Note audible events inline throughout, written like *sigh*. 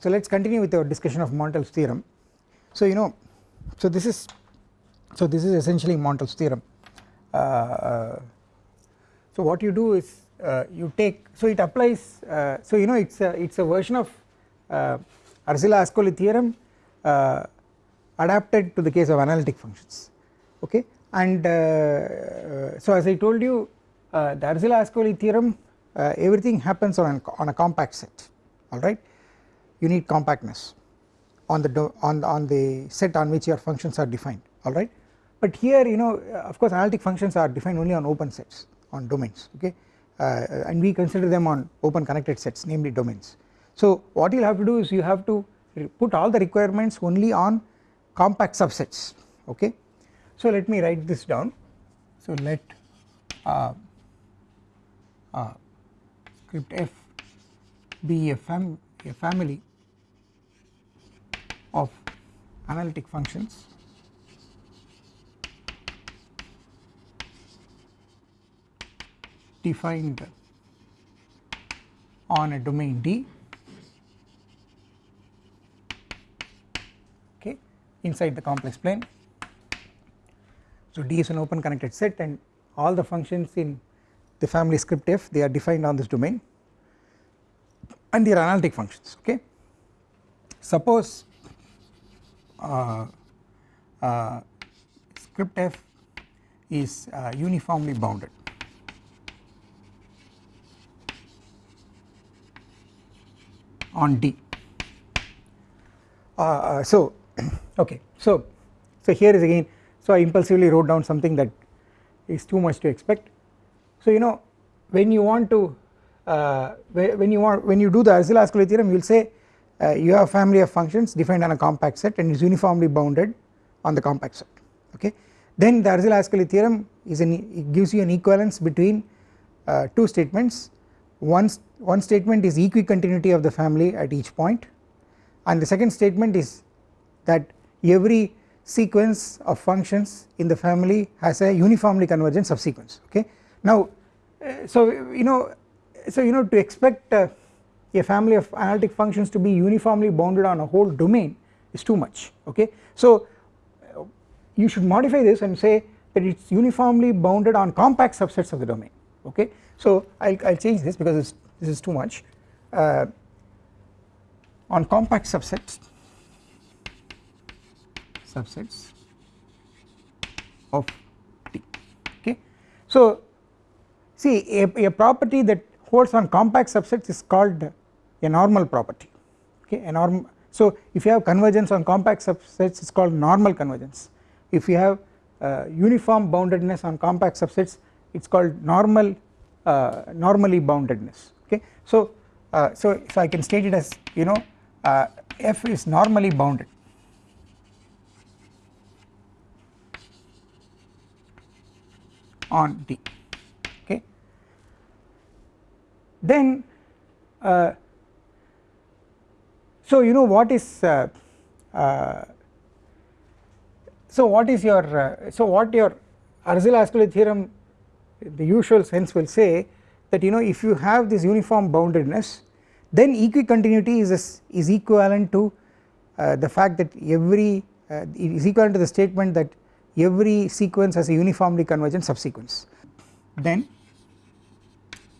so let us continue with our discussion of Montel's theorem. So you know, so this is so this is essentially Montel's theorem. Uh, uh, so what you do is uh, you take so it applies uh, so you know it's a it's a version of uh, Arzela-Ascoli theorem uh, adapted to the case of analytic functions okay and so as I told you the Arzela-Ascoli theorem everything happens on, on a compact set alright you need compactness on the on, on the set on which your functions are defined alright but here you know of course analytic functions are defined only on open sets on domains okay? Uh, and we consider them on open connected sets namely domains. So what you will have to do is you have to put all the requirements only on compact subsets okay? So let me write this down. So let uh, uh, script f be a, fam a family of analytic functions defined on a domain D okay inside the complex plane. So D is an open connected set and all the functions in the family script f they are defined on this domain and they are analytic functions okay. Suppose script f is uh, uniformly bounded. On D. Uh, uh, so *clears throat* okay. So so here is again so I impulsively wrote down something that is too much to expect. So you know when you want to uh, when you want when you do the Arzela-Ascoli theorem you will say uh, you have a family of functions defined on a compact set and is uniformly bounded on the compact set okay? Then the Arzela-Ascoli theorem is an it gives you an equivalence between uh, two statements. One one statement is equicontinuity of the family at each point and the second statement is that every sequence of functions in the family has a uniformly convergent subsequence okay? Now uh, so you know so you know to expect uh, a family of analytic functions to be uniformly bounded on a whole domain is too much okay? So you should modify this and say that it is uniformly bounded on compact subsets of the domain okay? So I will change this because this is too much. Uh, on compact subsets subsets of D okay? So See a, a property that holds on compact subsets is called a normal property. Okay a norm so if you have convergence on compact subsets it is called normal convergence. If you have uh, uniform boundedness on compact subsets it is called normal uh, normally boundedness. Okay so uh, so so I can state it as you know uh, f is normally bounded. On D. Okay then uh, so you know what is uh, uh, so what is your uh, so what your Arzela-Ascoli theorem the usual sense will say that you know if you have this uniform boundedness then equicontinuity is is equivalent to uh, the fact that every uh, is equivalent to the statement that every sequence has a uniformly convergent subsequence. Then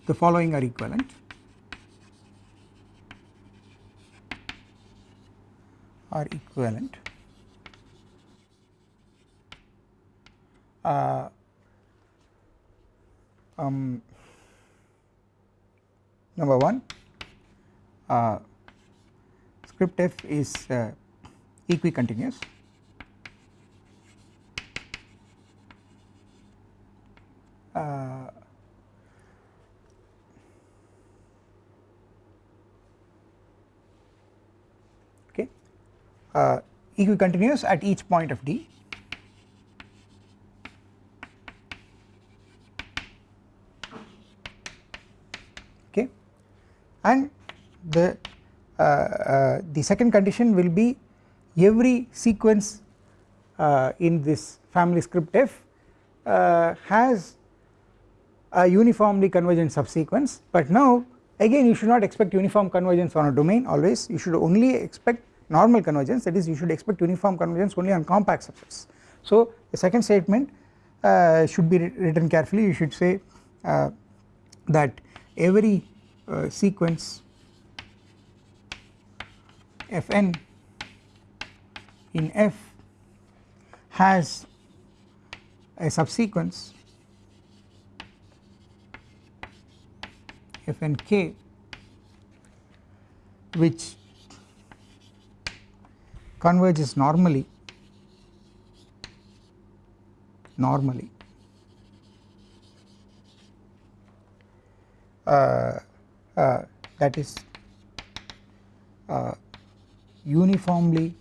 the following are equivalent are equivalent. Uh, um, number 1 uh, script f is uh, equicontinuous. Uh, okay uh, equicontinuous at each point of D. Okay. And the uh, uh, the second condition will be every sequence uh, in this family script f uh, has a uniformly convergent subsequence. But now again you should not expect uniform convergence on a domain always. You should only expect normal convergence that is you should expect uniform convergence only on compact subsets. So the second statement uh, should be written carefully you should say uh, that every uh, sequence fn in f has a subsequence fnk which converges normally normally uh, uh, that is uh, uniformly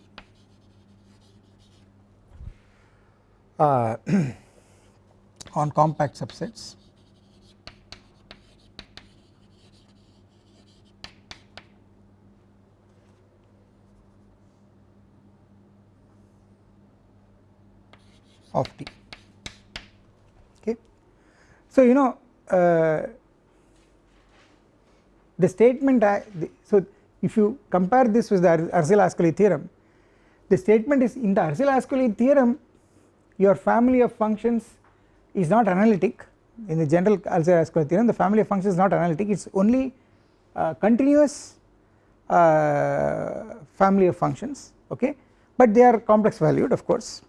uh, *clears throat* on compact subsets of D. Okay. So you know uh, the statement I, the, so if you compare this with the Arzelà-Ascoli theorem the statement is in the Arzelà-Ascoli theorem your family of functions is not analytic. In the general Arzelà-Ascoli theorem the family of functions is not analytic. It is only uh, continuous uh, family of functions. Okay? But they are complex valued of course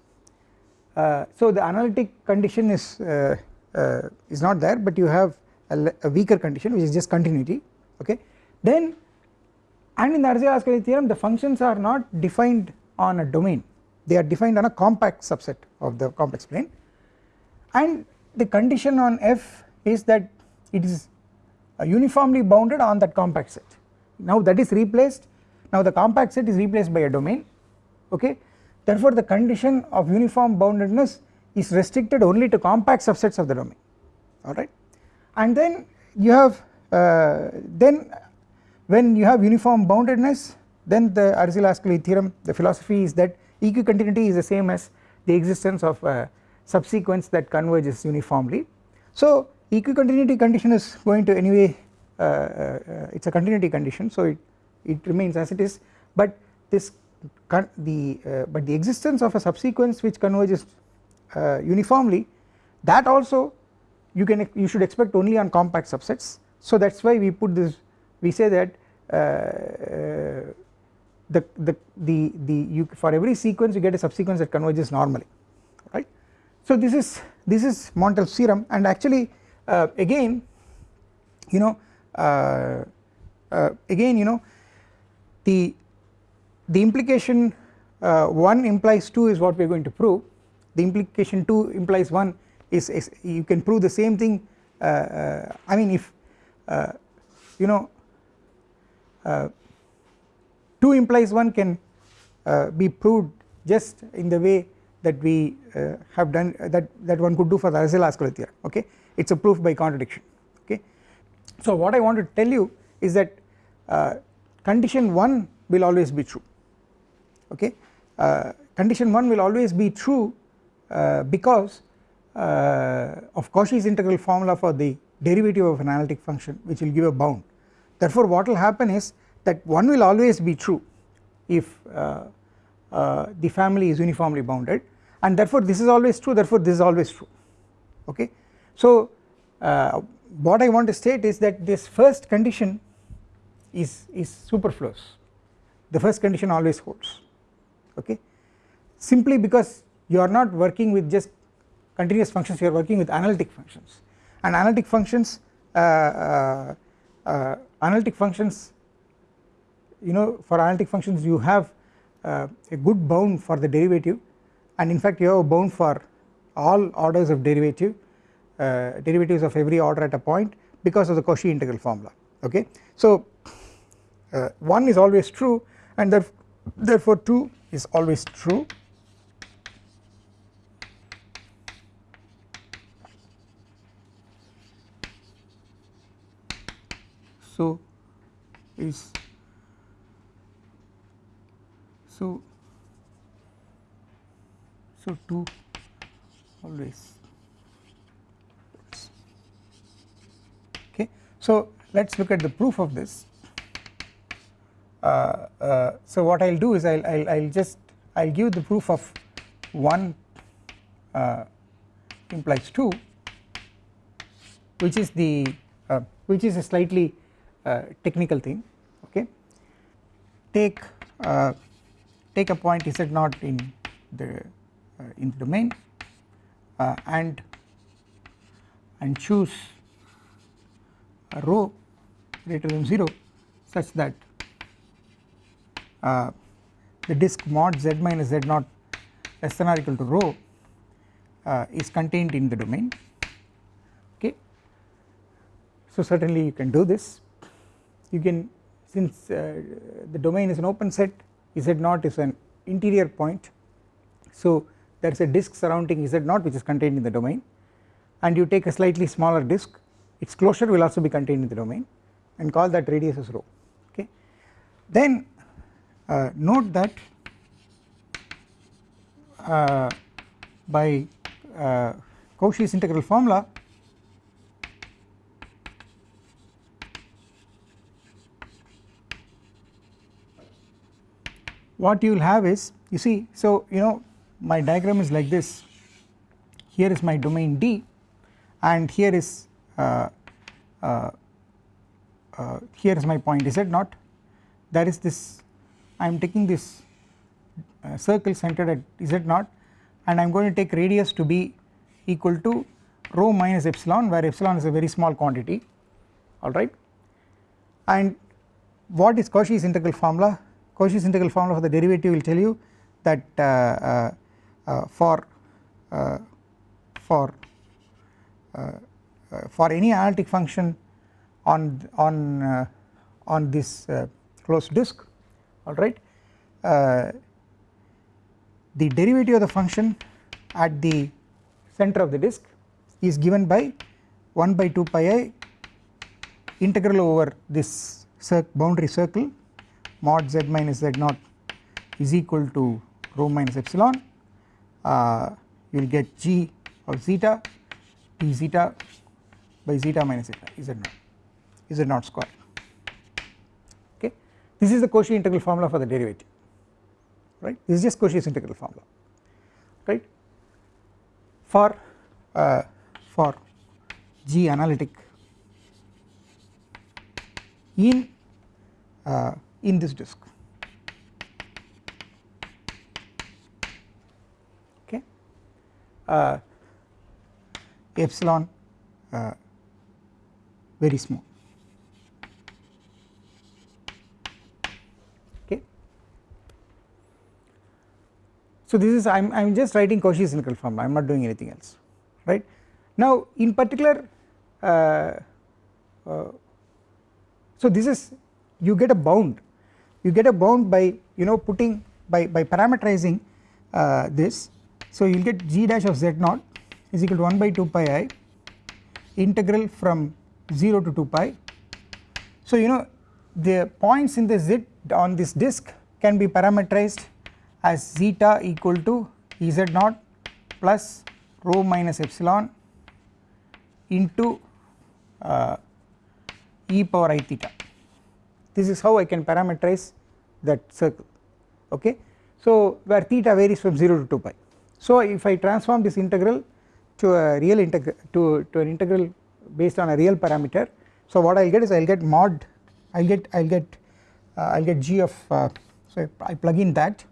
so the analytic condition is uh, uh, is not there but you have a, a, weaker condition which is just continuity okay? Then and in the Arzelà-Ascoli theorem the functions are not defined on a domain. They are defined on a compact subset of the complex plane. And the condition on f is that it is uniformly bounded on that compact set. Now that is replaced. Now the compact set is replaced by a domain okay therefore the condition of uniform boundedness is restricted only to compact subsets of the domain. Alright and then you have uh, then when you have uniform boundedness then the Arzelà-Ascoli theorem the philosophy is that equicontinuity is the same as the existence of a subsequence that converges uniformly. So equicontinuity condition is going to anyway uh, uh, it is a continuity condition so it, it remains as it is. But this the uh, but the existence of a subsequence which converges uh, uniformly that also you can you should expect only on compact subsets. So that is why we put this we say that uh, uh the the the the you for every sequence you get a subsequence that converges normally right? So this is this is Montel's theorem. And actually uh, again you know uh, again you know the the implication uh, 1 implies 2 is what we are going to prove. The implication 2 implies 1 is, is you can prove the same thing uh, uh, I mean if uh, you know uh, 2 implies 1 can uh, be proved just in the way that we have done that that one could do for the Arzelà-Ascoli theorem okay? It is a proof by contradiction okay. So what I want to tell you is that condition 1 will always be true okay? Uh, condition 1 will always be true uh, because uh, of Cauchy's integral formula for the derivative of an analytic function which will give a bound. Therefore what will happen is that 1 will always be true if uh, uh, the family is uniformly bounded and therefore this is always true therefore this is always true. Okay. So what I want to state is that this first condition is, is superfluous. The first condition always holds okay? Simply because you are not working with just continuous functions you are working with analytic functions. And analytic functions uh, uh, uh, analytic functions you know for analytic functions you have uh, a good bound for the derivative. And in fact you have a bound for all orders of derivative uh, derivatives of every order at a point because of the Cauchy integral formula okay. So uh, 1 is always true and therefore 2 is always true. So is so so 2 always. Okay so let us look at the proof of this so what I will do is I will I'll, I'll just I will give the proof of 1 uh, implies 2 which is the uh, which is a slightly uh, technical thing okay? Take uh, take a point z naught in the in the domain and and choose a rho greater than 0 such that uh, the disk mod z minus z naught less than or equal to rho uh, is contained in the domain. Okay. So certainly you can do this. You can since uh, the domain is an open set z naught is an interior point. So there is a disk surrounding z naught which is contained in the domain. And you take a slightly smaller disk its closure will also be contained in the domain and call that radius as rho. Okay. Then note that uh, by uh, Cauchy's integral formula what you will have is you see so you know my diagram is like this. Here is my domain D and here is uh, uh, uh, here is my point z naught. That is this I am taking this circle centered at z naught and I am going to take radius to be equal to rho minus epsilon where epsilon is a very small quantity. Alright and what is Cauchy's integral formula? Cauchy's integral formula for the derivative will tell you that uh, uh, uh, for for uh, for any analytic function on on uh, on this uh, closed disk alright the derivative of the function at the center of the disk is given by 1 by 2 pi i integral over this boundary circle mod z minus z naught is equal to rho minus epsilon. Uh, you will get g of zeta p zeta by zeta minus zeta z naught z naught square this is the Cauchy integral formula for the derivative right? This is just Cauchy's integral formula right? For uh, for G analytic in uh, in this disk okay? Uh, epsilon uh, very small So this is I am I am just writing Cauchy's integral formula I am not doing anything else right. Now in particular uh, uh, so this is you get a bound you get a bound by you know putting by, by parameterizing uh, this so you will get g dash of z naught is equal to 1 by 2 pi i integral from 0 to 2 pi. So you know the points in the z on this disk can be parameterized as zeta equal to z naught plus rho minus epsilon into uh, e power i theta. This is how I can parameterize that circle. Okay. So where theta varies from 0 to 2 pi. So if I transform this integral to a real integral to, to an integral based on a real parameter so what I will get is I will get mod I will get I will get uh, I will get g of uh, so I plug in that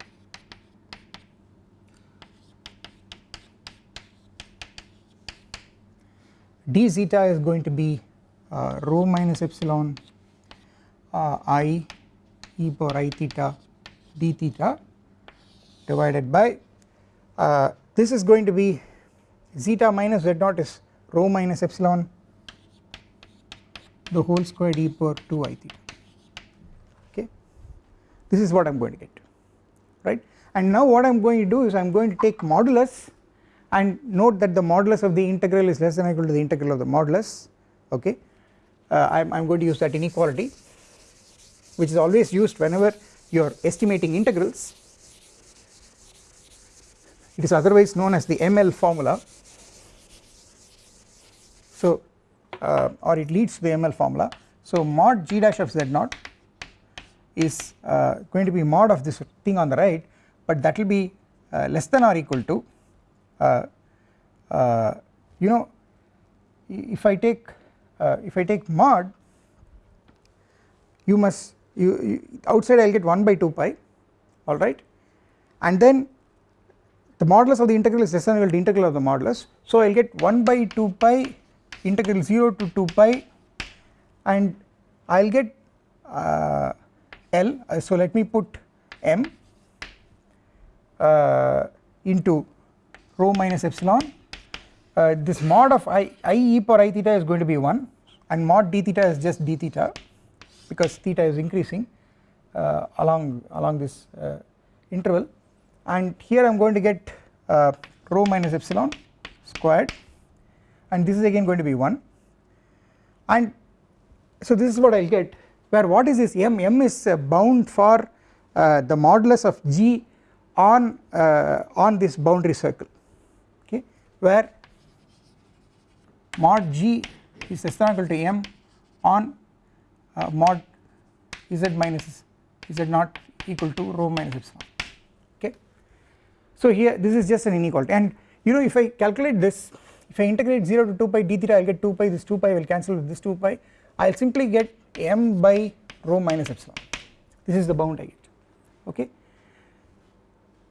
d zeta is going to be uh, rho minus epsilon uh, i e power i theta d theta divided by uh, this is going to be zeta minus z naught is rho minus epsilon the whole square e power 2 i theta. Okay? This is what I am going to get right? And now what I am going to do is I am going to take modulus and note that the modulus of the integral is less than or equal to the integral of the modulus okay? Uh, I am going to use that inequality which is always used whenever you are estimating integrals. It is otherwise known as the ML formula. So uh, or it leads to the ML formula. So mod g dash of z naught is uh, going to be mod of this thing on the right but that will be uh, less than or equal to you know if I take uh, if I take mod you must you, you outside I will get 1 by 2 pi alright? And then the modulus of the integral is less than or equal to integral of the modulus. So I will get 1 by 2 pi integral 0 to 2 pi and I will get uh, L uh, so let me put M uh, into rho minus epsilon. Uh, this mod of i, i e power i theta is going to be 1 and mod d theta is just d theta because theta is increasing uh, along along this uh, interval. And here I am going to get uh, rho minus epsilon squared and this is again going to be 1 and so this is what I will get where what is this m? m is uh, bound for uh, the modulus of g on on this boundary circle where mod g is less than or equal to m on uh, mod z minus z naught equal to rho minus epsilon. Okay. So here this is just an inequality. And you know if I calculate this if I integrate 0 to 2 pi d theta I will get 2 pi this 2 pi will cancel with this 2 pi. I will simply get m by rho minus epsilon. This is the bound I get. Okay.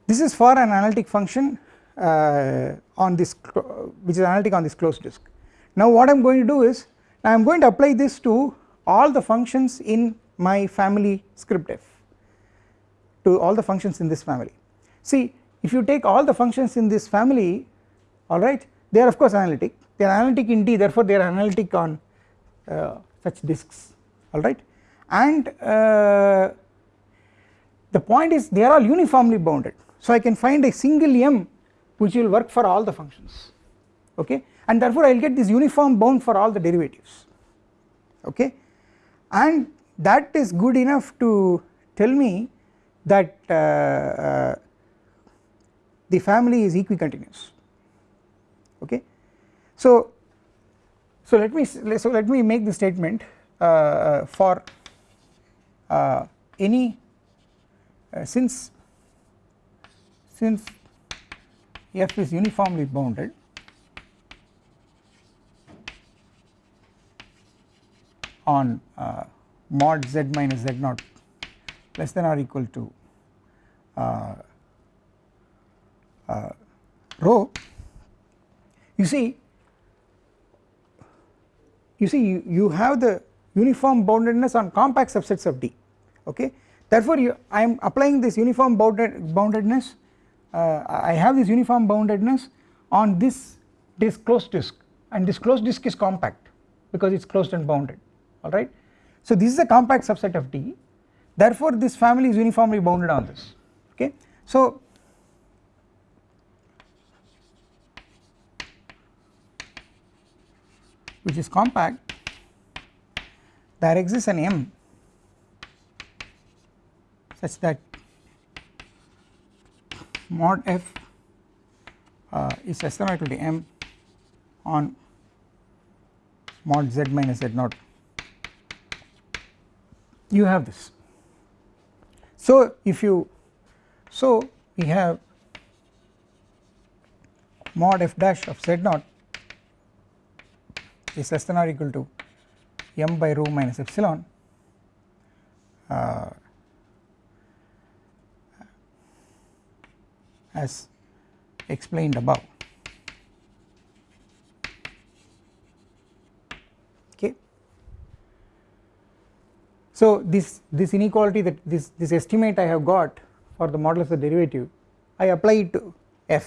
This is for an analytic function on this which is analytic on this closed disk. Now what I am going to do is I am going to apply this to all the functions in my family script f to all the functions in this family. See if you take all the functions in this family alright they are of course analytic. They are analytic in D therefore they are analytic on uh, such disks alright and uh, the point is they are all uniformly bounded. So I can find a single m which will work for all the functions. Okay? And therefore I will get this uniform bound for all the derivatives. Okay? And that is good enough to tell me that uh, uh, the family is equicontinuous. Okay? So so let me so let me make the statement uh, uh for uh, any uh, since since f is uniformly bounded. On uh, mod z minus z naught less than or equal to uh, uh, rho. You see you see you, you have the uniform boundedness on compact subsets of D. Okay? Therefore you, I am applying this uniform bounded boundedness uh, I have this uniform boundedness on this disk closed disk and this closed disk is compact because it is closed and bounded alright. So this is a compact subset of D therefore this family is uniformly bounded on this okay. So which is compact there exists an M such that mod f uh, is less than or equal to m on mod z minus z naught you have this. So if you so we have mod f dash of z naught is less than or equal to m by rho minus epsilon uh, as explained above. So this this inequality that this this estimate I have got for the modulus of the derivative I apply it to f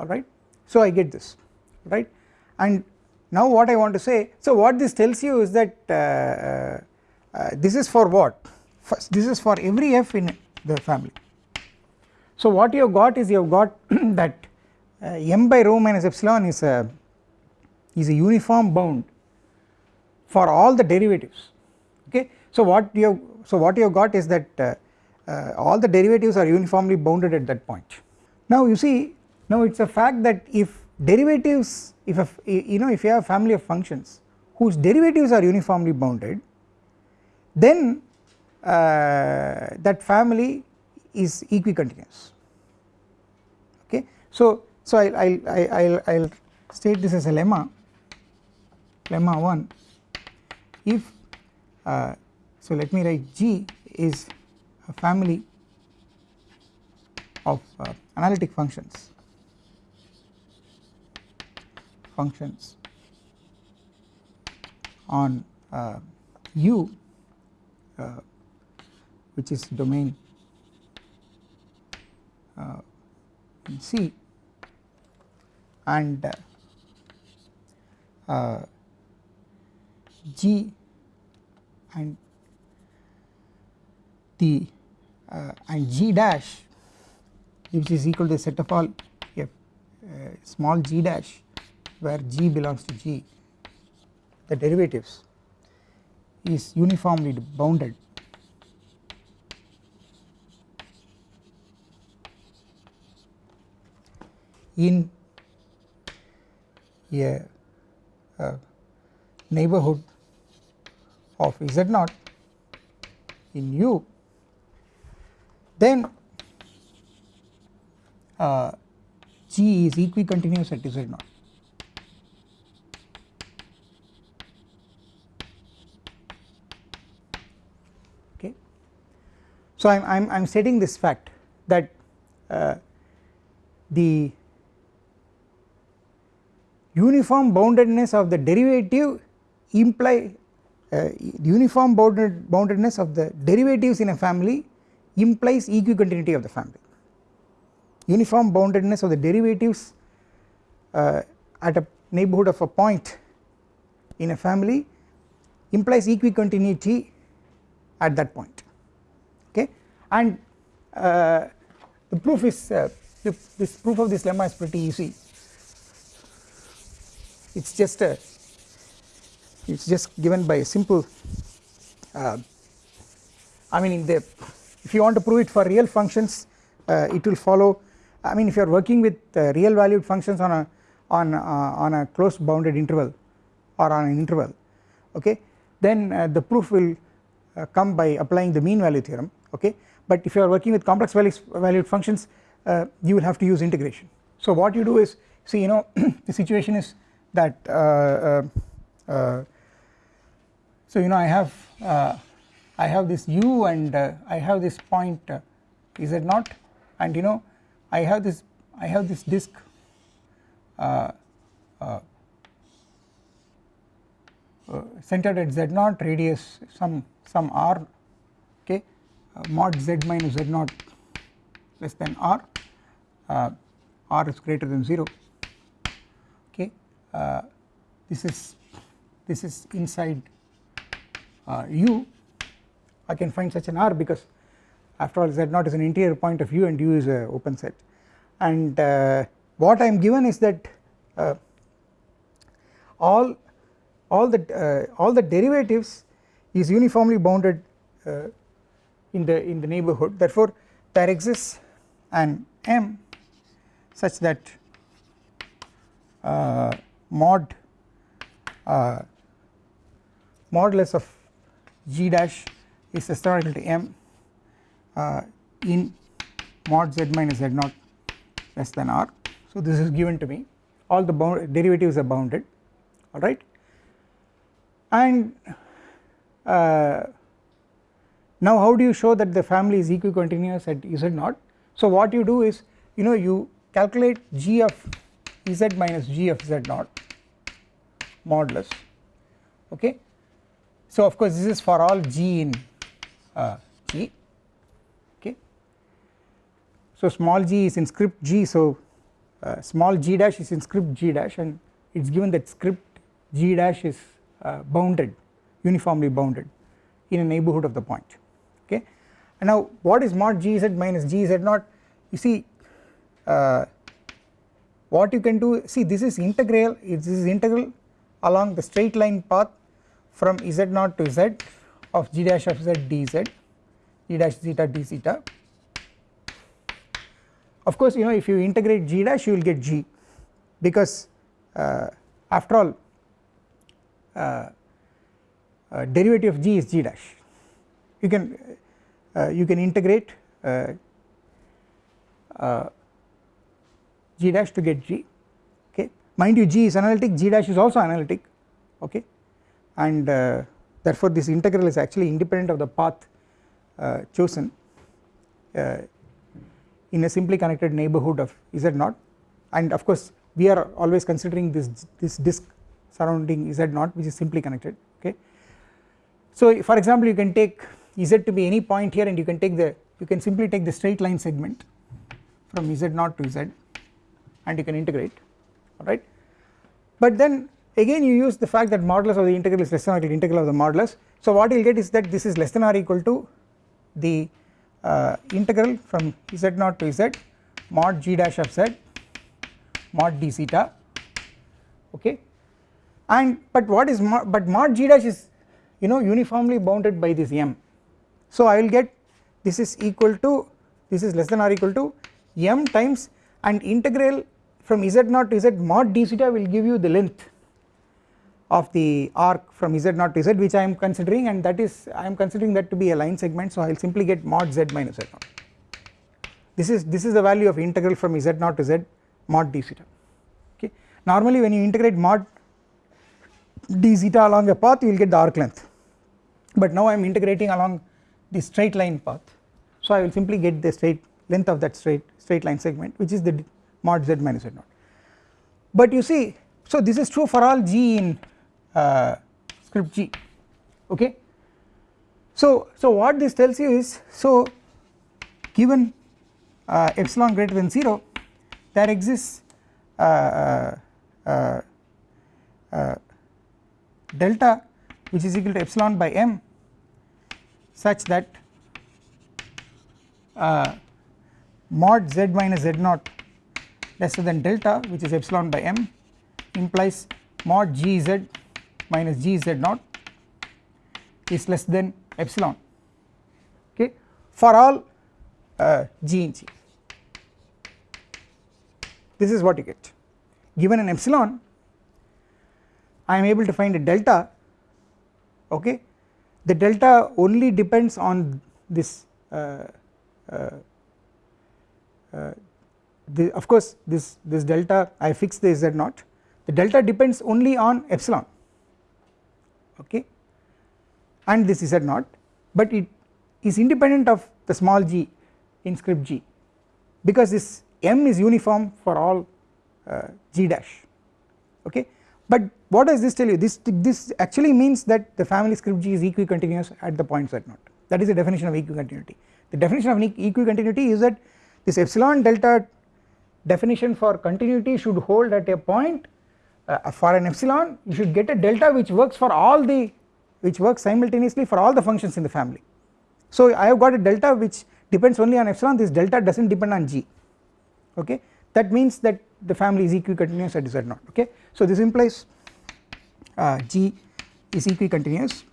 alright? So I get this right and now what I want to say so what this tells you is that uh, uh, uh this is for what? First, this is for every f in the family so what you have got is you have got *clears throat* that uh, m by rho minus epsilon is a is a uniform bound for all the derivatives. Okay? So what you have so what you have got is that uh, uh, all the derivatives are uniformly bounded at that point. Now you see now it is a fact that if derivatives if a, you know if you have a family of functions whose derivatives are uniformly bounded then uh, that family is equicontinuous. Okay? So so I'll I'll I'll, I'll state this as a lemma lemma 1 if uh, so let me write G is a family of uh, analytic functions. Functions on uh, U uh, which is domain uh, in C and uh, G and the uh, and G dash which is equal to the set of all f small g dash where g belongs to g the derivatives is uniformly bounded in a, a neighborhood of z naught in U then uh, G is equicontinuous at z naught. Okay. So I'm I'm stating this fact that uh, the uniform boundedness of the derivative imply uh, uniform bounded boundedness of the derivatives in a family implies equicontinuity of the family. Uniform boundedness of the derivatives uh, at a neighborhood of a point in a family implies equicontinuity at that point. Okay? And uh, the proof is uh, this proof of this lemma is pretty easy it is just a it is just given by a simple uh, I mean the if you want to prove it for real functions uh, it will follow. I mean if you are working with uh, real valued functions on a on uh, on a closed bounded interval or on an interval okay then uh, the proof will uh, come by applying the mean value theorem okay. But if you are working with complex values valued functions you will have to use integration. So what you do is see you know *clears throat* the situation is that uh, uh, uh, so you know I have I have this u and I have this point z naught and you know I have this I have this disk uh, uh, uh, centered at z naught radius some some r okay mod z minus z naught less than r r is greater than 0 uh, this is this is inside uh, u I can find such an r because after all z naught is an interior point of u and u is a open set. And uh, what I am given is that uh, all all the uh, all the derivatives is uniformly bounded uh, in the in the neighborhood. Therefore there exists an m such that mod uh, modulus of g dash is historical to m uh, in mod z minus z naught less than r. So this is given to me. All the derivatives are bounded. Alright and uh, now how do you show that the family is equicontinuous at z naught? So what you do is you know you calculate g of z minus g of z naught modulus. Okay? So of course this is for all g in uh, g. Okay? So small g is in script g so uh, small g dash is in script g dash and it is given that script g dash is uh, bounded uniformly bounded in a neighbourhood of the point. Okay? And now what is mod gz minus gz naught? You see uh, what you can do see this is integral this is integral along the straight line path from z naught to z of g dash of z dz g dash zeta d zeta of course you know if you integrate g dash you will get g because uh, after all uh, uh, derivative of g is g dash. You can uh, you can integrate uh, uh, g dash to get g okay? Mind you g is analytic g dash is also analytic okay? And uh, therefore this integral is actually independent of the path uh, chosen uh, in a simply connected neighbourhood of z naught and of course we are always considering this this disk surrounding z naught which is simply connected okay. So for example you can take z to be any point here and you can take the you can simply take the straight line segment from z naught to z and you can integrate alright? But then again you use the fact that modulus of the integral is less than or equal to integral of the modulus. So what you will get is that this is less than or equal to the uh, integral from z naught to z mod g dash of z mod d zeta okay? And but what is mod, but mod g dash is you know uniformly bounded by this m. So I will get this is equal to this is less than or equal to m times and integral from z naught to z mod d zeta will give you the length of the arc from z naught to z which I am considering and that is I am considering that to be a line segment so I will simply get mod z minus z naught. This is this is the value of integral from z naught to z mod d zeta okay? Normally when you integrate mod d zeta along a path you will get the arc length. But now I am integrating along the straight line path. So I will simply get the straight length of that straight straight line segment which is the mod z minus z naught but you see so this is true for all g in uh, script G okay. So, so what this tells you is so given uh, epsilon greater than 0 there exists uh, uh, uh, uh, delta which is equal to epsilon by m such that mod z minus z naught lesser than delta which is epsilon by m implies mod gz minus g z naught is less than epsilon. Okay? For all uh, g in g. This is what you get. Given an epsilon I am able to find a delta okay? The delta only depends on this uh, uh, uh, the, of course this this delta I fix the z naught. The delta depends only on epsilon okay? And this is z naught but it is independent of the small g in script g because this m is uniform for all uh, g dash okay? But what does this tell you? This this actually means that the family script g is equicontinuous at the point z naught. That is the definition of equicontinuity. The definition of equicontinuity is that this epsilon delta definition for continuity should hold at a point uh, for an epsilon you should get a delta which works for all the which works simultaneously for all the functions in the family. So I have got a delta which depends only on epsilon this delta does not depend on g okay that means that the family is equicontinuous at z naught okay. So this implies uh, g is equicontinuous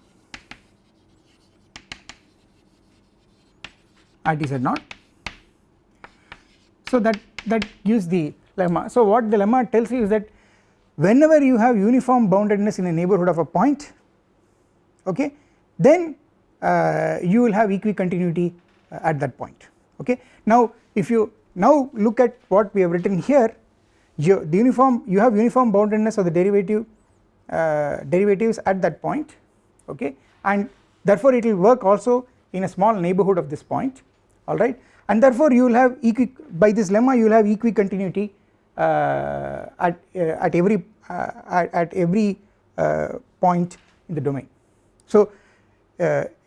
at z naught so that that gives the lemma so what the lemma tells you is that whenever you have uniform boundedness in a neighbourhood of a point okay then uh, you will have equicontinuity uh, at that point okay. Now if you now look at what we have written here you the uniform you have uniform boundedness of the derivative uh, derivatives at that point okay and therefore it will work also in a small neighbourhood of this point alright and therefore you will have equi by this lemma you will have equicontinuity uh, at, uh, at every uh, at, at, every point in the domain. So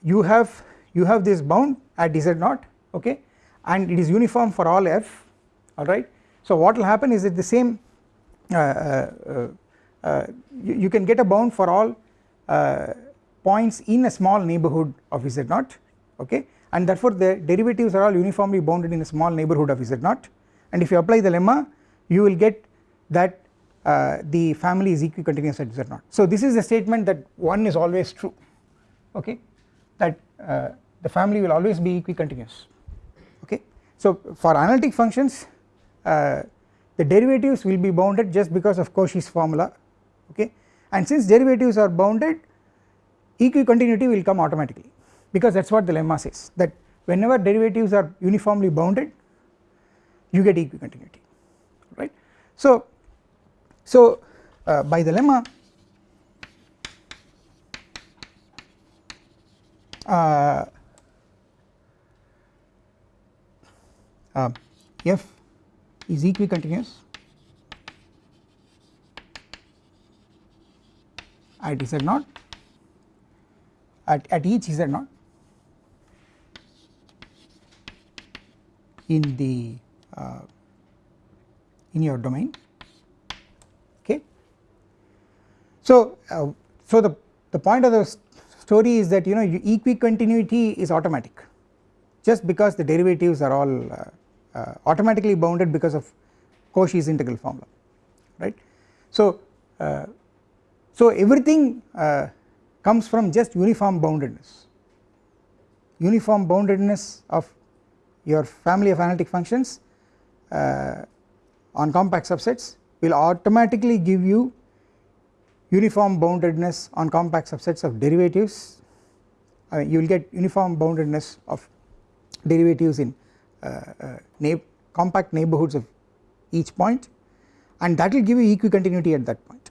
you have you have this bound at z naught okay and it is uniform for all f alright. So what will happen is that the same uh, uh, uh, you, you, can get a bound for all uh, points in a small neighbourhood of z0 okay and therefore the derivatives are all uniformly bounded in a small neighbourhood of z0 and if you apply the lemma you will get that uh, the family is equicontinuous at z0 so this is a statement that one is always true okay? That uh, the family will always be equicontinuous okay? So for analytic functions uh, the derivatives will be bounded just because of Cauchy's formula okay? And since derivatives are bounded equicontinuity will come automatically because that is what the lemma says that whenever derivatives are uniformly bounded you get equicontinuity right. So, so uh, by the lemma uh, uh, f is equicontinuous. At z naught. At, at each z naught in the uh, in your domain. Okay? So uh, so the the point of the story is that you know equicontinuity is automatic. Just because the derivatives are all uh, uh, automatically bounded because of Cauchy's integral formula right. So, uh, so everything uh, comes from just uniform boundedness. Uniform boundedness of your family of analytic functions uh, on compact subsets will automatically give you uniform boundedness on compact subsets of derivatives I mean you will get uniform boundedness of derivatives in uh, uh, compact neighbourhoods of each point and that will give you equicontinuity at that point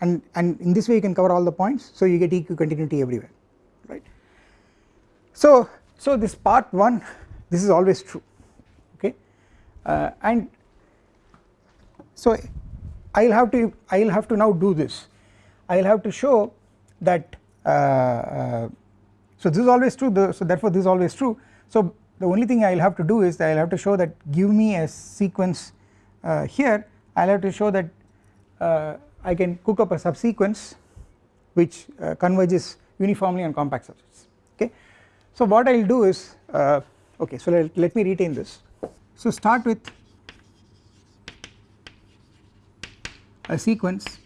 and and in this way you can cover all the points so you get equicontinuity everywhere right. So so this part 1 this is always true okay? Uh, and so I will have to I will have to now do this. I will have to show that uh, uh, so this is always true the, so therefore this is always true. So the only thing I will have to do is I will have to show that give me a sequence uh, here. I will have to show that uh, I can cook up a subsequence which uh, converges uniformly on compact subsets okay. So what I will do is okay so let, let me retain this. So start with a sequence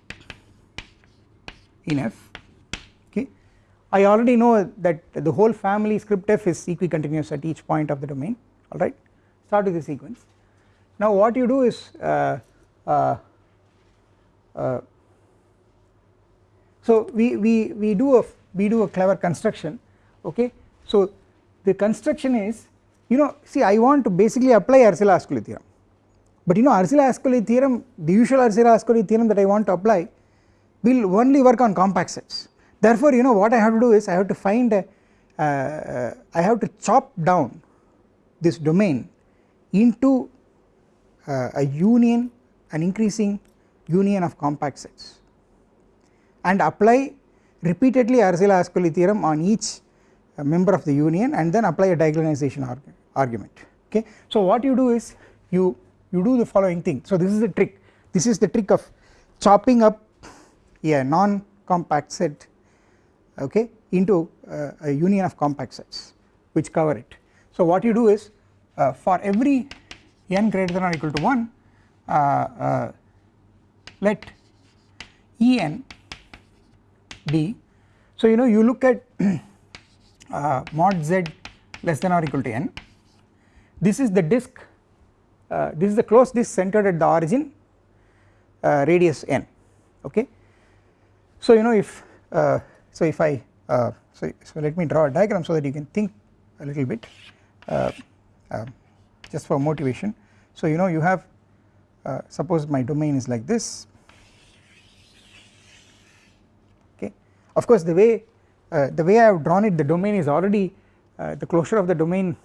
in F I already know that the whole family script f is equicontinuous at each point of the domain alright start with the sequence. Now what you do is uh, uh, uh, so we, we, we do a we do a clever construction okay? So the construction is you know see I want to basically apply Arzelà-Ascoli theorem. But you know Arzelà-Ascoli theorem the usual Arzelà-Ascoli theorem that I want to apply will only work on compact sets. Therefore you know what I have to do is I have to find a, uh, uh, I have to chop down this domain into uh, a union an increasing union of compact sets and apply repeatedly Arzelà-Ascoli theorem on each member of the union and then apply a diagonalization arg argument. Okay. So what you do is you you do the following thing. So this is the trick. This is the trick of chopping up a non compact set okay into uh, a union of compact sets which cover it. So what you do is uh, for every n greater than or equal to 1 uh, uh let En be. So you know you look at *clears throat* uh, mod z less than or equal to n this is the disk uh, this is the closed disk centered at the origin radius n okay. So you know if so if I uh, so, so let me draw a diagram so that you can think a little bit uh, uh, just for motivation. So you know you have uh, suppose my domain is like this okay of course the way uh, the way I have drawn it the domain is already uh, the closure of the domain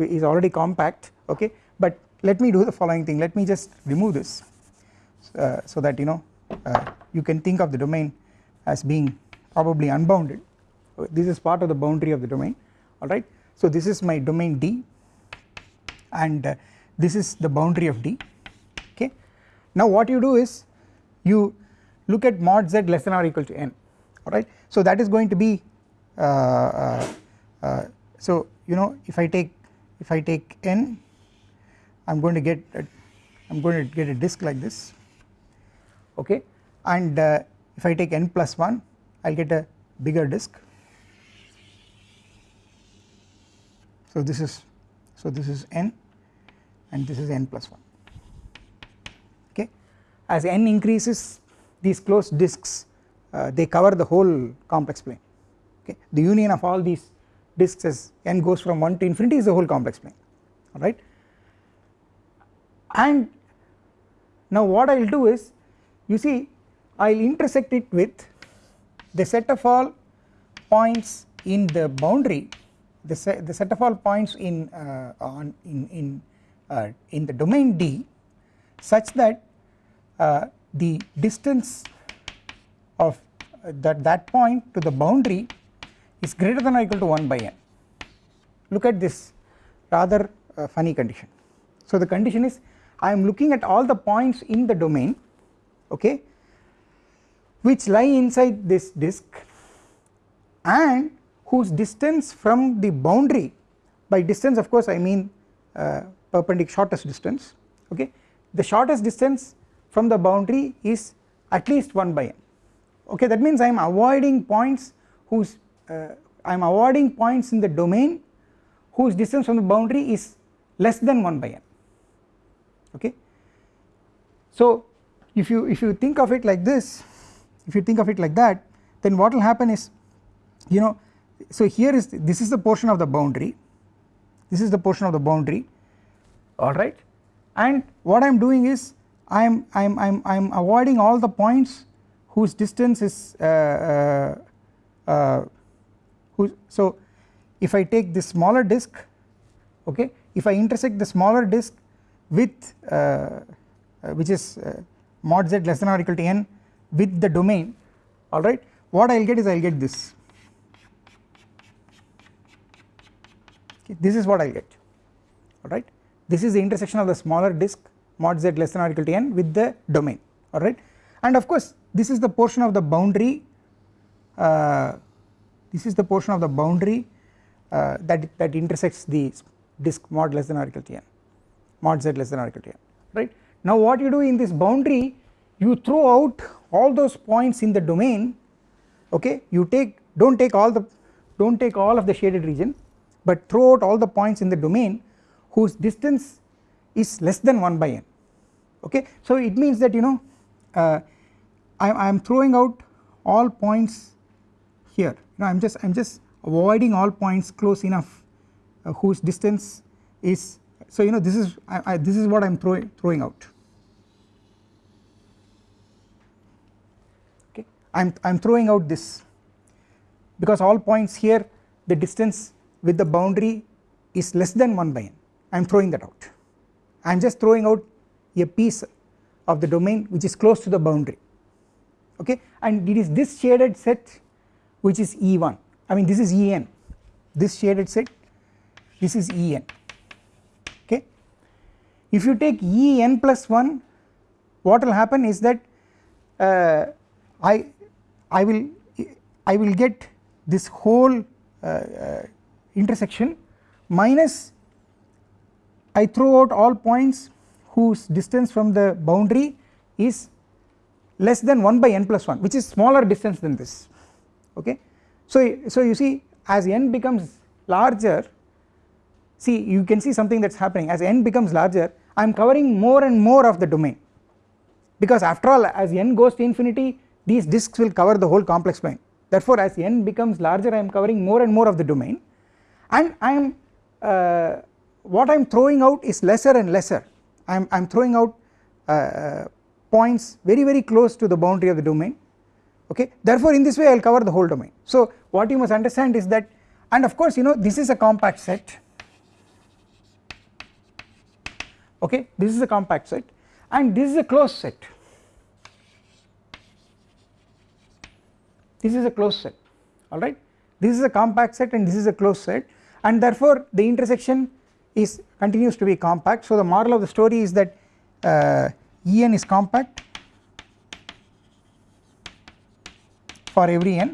is already compact okay but let me do the following thing let me just remove this so that you know you can think of the domain as being probably unbounded this is part of the boundary of the domain alright. So this is my domain D and uh, this is the boundary of D okay. Now what you do is you look at mod z less than or equal to n alright so that is going to be uh, uh, uh, so you know if I take if I take n I am going to get a, I am going to get a disk like this okay? And uh, if I take n plus 1 I will get a bigger disk. So this is so this is n and this is n plus 1 okay? As n increases these closed disks uh, they cover the whole complex plane okay? The union of all these disks as n goes from 1 to infinity is the whole complex plane alright? And now what I will do is you see I will intersect it with the set of all points in the boundary the set, the set of all points in uh, on in in uh, in the domain D such that uh, the distance of uh, that that point to the boundary is greater than or equal to 1 by n. Look at this rather uh, funny condition. So the condition is I am looking at all the points in the domain okay which lie inside this disk and whose distance from the boundary by distance of course I mean uh, perpendicular shortest distance okay the shortest distance from the boundary is at least 1 by n. Okay that means I am avoiding points whose I am avoiding points in the domain whose distance from the boundary is less than 1 by n. Okay? So if you if you think of it like this if you think of it like that then what will happen is you know so here is this is the portion of the boundary. This is the portion of the boundary. Alright and what I am doing is I am I am I am I am avoiding all the points whose distance is uh, uh, uh, who so if I take this smaller disk okay if I intersect the smaller disk with uh, uh, which is uh, mod z less than or equal to n with the domain alright what I will get is I will get this. This is what I will get alright this is the intersection of the smaller disk mod z less than or equal to n with the domain alright and of course this is the portion of the boundary uh, this is the portion of the boundary uh, that that intersects the disk mod less than or equal to n mod z less than or equal to n right? Now what you do in this boundary you throw out all those points in the domain okay? You take do not take all the do not take all of the shaded region but throw out all the points in the domain whose distance is less than 1 by n okay? So it means that you know uh, I am throwing out all points here know I am just I am just avoiding all points close enough uh, whose distance is so you know this is I, I, this is what I am throwing throwing out. Okay. I am I am throwing out this. Because all points here the distance with the boundary is less than 1 by n. I am throwing that out. I am just throwing out a piece of the domain which is close to the boundary. Okay? And it is this shaded set which is E1 I mean this is En this shaded set this is En okay? If you take En plus 1 what will happen is that uh, I I will I will get this whole uh, uh, intersection minus I throw out all points whose distance from the boundary is less than 1 by n plus 1 which is smaller distance than this okay? So so you see as n becomes larger see you can see something that is happening. As n becomes larger I am covering more and more of the domain. Because after all as n goes to infinity these disks will cover the whole complex plane. Therefore as n becomes larger I am covering more and more of the domain. And I am uh, what I am throwing out is lesser and lesser. I am I am throwing out uh, uh, points very very close to the boundary of the domain okay? Therefore in this way I will cover the whole domain. So what you must understand is that and of course you know this is a compact set. Okay? This is a compact set. And this is a closed set. This is a closed set. Alright this is a compact set and this is a closed set. And therefore the intersection is continues to be compact. So the moral of the story is that uh, En is compact for every n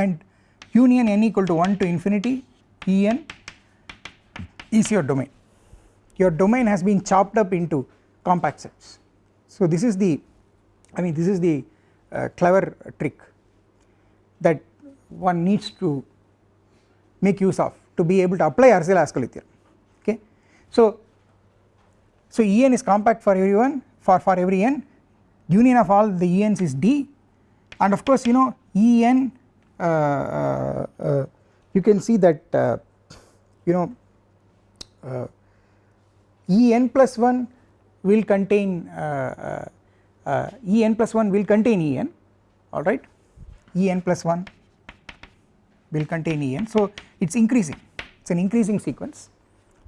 and union n equal to 1 to infinity En is your domain. Your domain has been chopped up into compact sets. So this is the I mean this is the uh, clever trick that one needs to make use of to be able to apply Arzelà-Ascoli theorem okay? So so En is compact for everyone for for every n. Union of all the Ens is D and of course you know En uh, uh, uh, you can see that you know En plus 1 will contain En plus 1 will contain En alright En plus 1 will contain En so it is increasing. It is an increasing sequence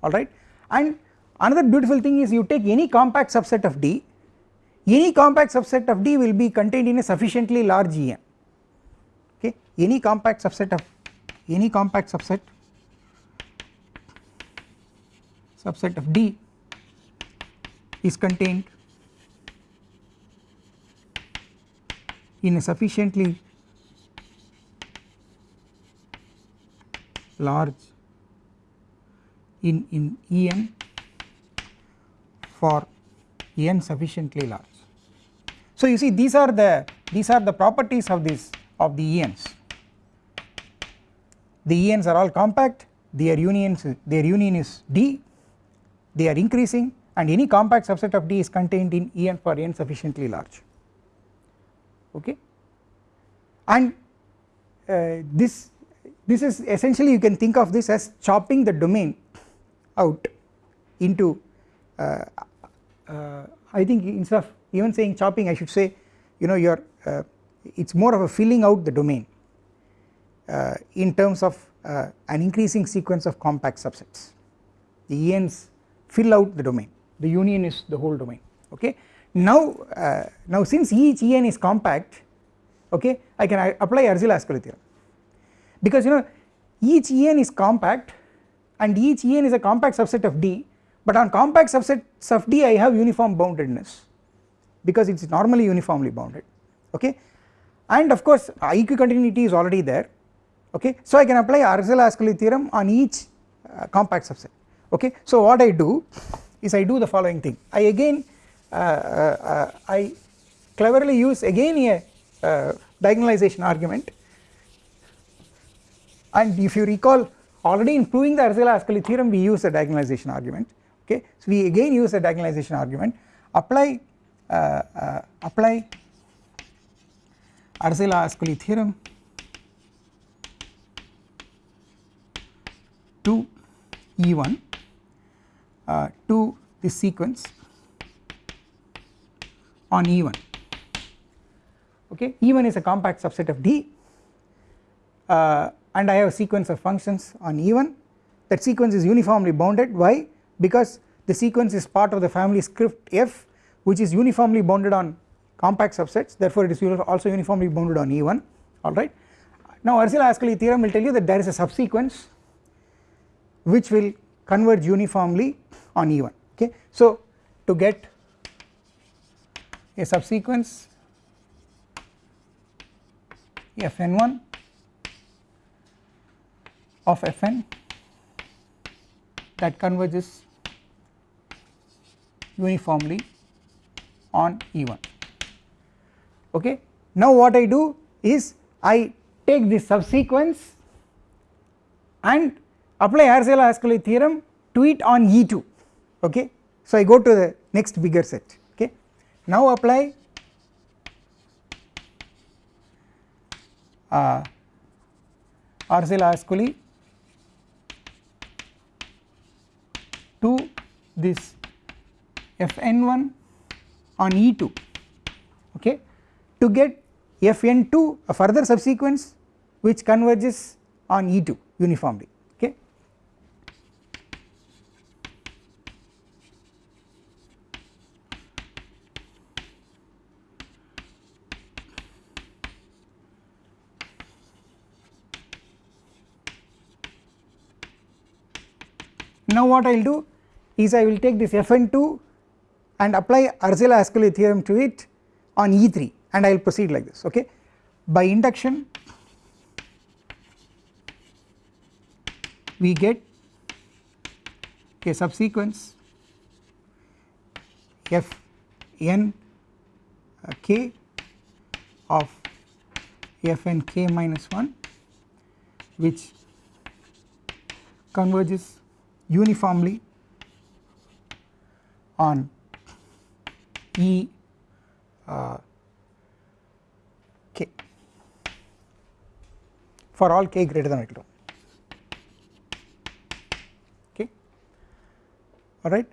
alright and another beautiful thing is you take any compact subset of D any compact subset of D will be contained in a sufficiently large En okay any compact subset of any compact subset subset of D is contained in a sufficiently large in in En for n sufficiently large. So you see these are the these are the properties of this of the ENs. The ENs are all compact their unions their union is D they are increasing and any compact subset of D is contained in En for n sufficiently large okay and uh, this this is essentially you can think of this as chopping the domain out into uh, uh, I think instead of even saying chopping I should say you know you are uh, it is more of a filling out the domain uh, in terms of uh, an increasing sequence of compact subsets. The ENs fill out the domain. The union is the whole domain. Okay? Now uh, now since each En is compact okay I can apply Arzelà-Ascoli theorem. Because you know each En is compact and each En is a compact subset of D but on compact subsets of D I have uniform boundedness because it is normally uniformly bounded okay? And of course equicontinuity is already there okay? So I can apply Arzelà-Ascoli theorem on each uh, compact subset okay? So what I do is I do the following thing. I again uh, uh, I cleverly use again a uh, diagonalization argument. And if you recall already in proving the Arzelà-Ascoli theorem we use a diagonalization argument okay? So we again use a diagonalization argument. Apply uh, uh, apply Arzelà-Ascoli theorem to E1 uh, to the sequence on E1 okay? E1 is a compact subset of D uh, and I have a sequence of functions on E1 that sequence is uniformly bounded. Why because the sequence is part of the family script F which is uniformly bounded on compact subsets therefore it is also uniformly bounded on E1 alright. Now Arzelà-Ascoli theorem will tell you that there is a subsequence which will converge uniformly on E1 okay. So to get a subsequence Fn1 of Fn that converges uniformly on E1 okay. Now what I do is I take this subsequence and apply Arzelà-Ascoli theorem to it on E2 okay. So I go to the next bigger set okay. Now apply uh, Arzelà-Ascoli to this Fn1 on E2 okay to get Fn2 a further subsequence which converges on E2 uniformly okay. Now what I will do is I will take this Fn2 and apply Arzelà-Ascoli theorem to it on E3 and I will proceed like this okay? By induction we get a subsequence f n uh, of f n k minus 1 which converges uniformly on E. Uh, k. For all k greater than or equal to. 1 okay alright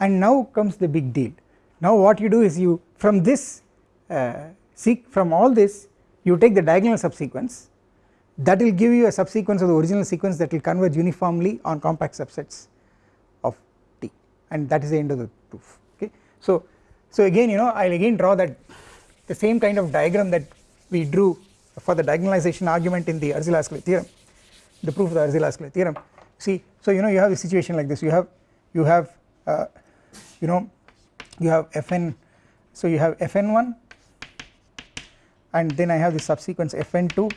and now comes the big deal. Now what you do is you from this uh, seek from all this you take the diagonal subsequence. That will give you a subsequence of the original sequence that will converge uniformly on compact subsets of D. And that is the end of the proof. So, so again you know I will again draw that the same kind of diagram that we drew for the diagonalization argument in the Arzelà-Ascoli theorem the proof of the Arzelà-Ascoli theorem. See so you know you have a situation like this. You have you have uh, you know you have fn so you have fn1 and then I have the subsequence fn2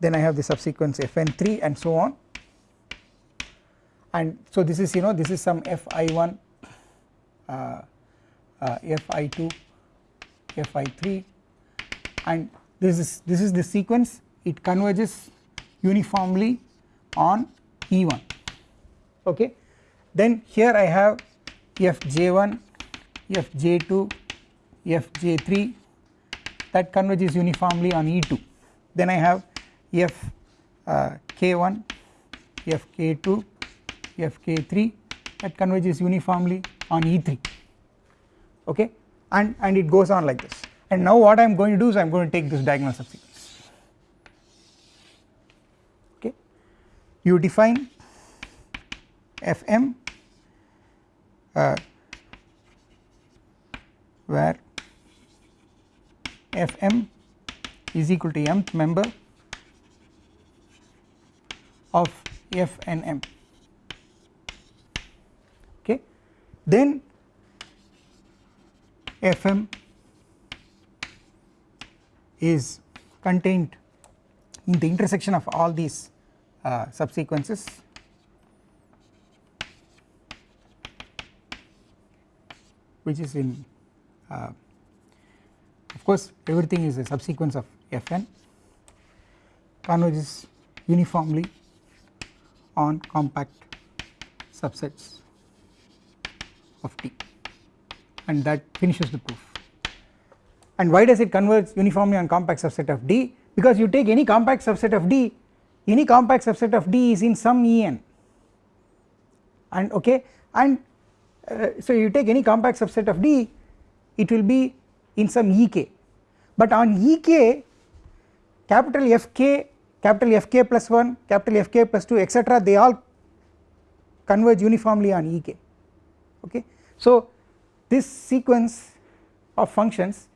then I have the subsequence fn3 and so on and so this is you know this is some fi1 uh, uh, fi2 fi3 and this is this is the sequence. It converges uniformly on e1 okay? Then here I have fj1 fj2 fj3 that converges uniformly on e2 then I have f uh, k1 f k2 f k3 that converges uniformly on e3 okay? And and it goes on like this. And now what I am going to do is I am going to take this diagonal subsequence okay? You define fm uh, where fm is equal to mth member of f and m okay then fm is contained in the intersection of all these uh, subsequences. Which is in uh, of course everything is a subsequence of fn converges uniformly on compact subsets of D and that finishes the proof. And why does it converge uniformly on compact subset of D? Because you take any compact subset of D, any compact subset of D is in some En and okay and uh, so you take any compact subset of D it will be in some Ek but on Ek capital Fk capital Fk plus 1 capital Fk plus 2 etc they all converge uniformly on Ek okay. So this sequence of functions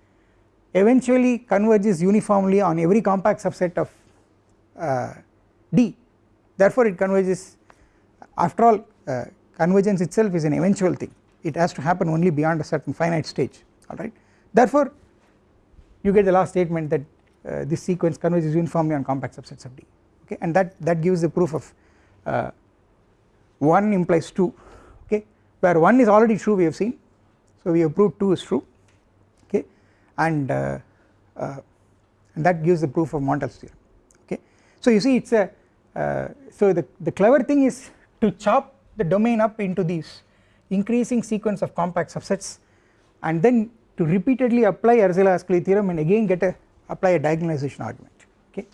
eventually converges uniformly on every compact subset of uh, D. Therefore it converges after all uh, convergence itself is an eventual thing. It has to happen only beyond a certain finite stage alright therefore you get the last statement that uh, this sequence converges uniformly on compact subsets of D okay? And that that gives the proof of uh, 1 implies 2 okay where 1 is already true we have seen. So we have proved 2 is true okay? And uh, uh, and that gives the proof of Montel's theorem okay? So you see it's a uh, so the the clever thing is to chop the domain up into these increasing sequence of compact subsets and then to repeatedly apply Arzelà-Ascoli theorem and again get a apply a diagonalization argument okay.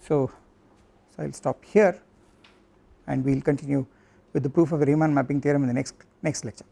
So, so I will stop here and we will continue with the proof of the Riemann mapping theorem in the next next lecture.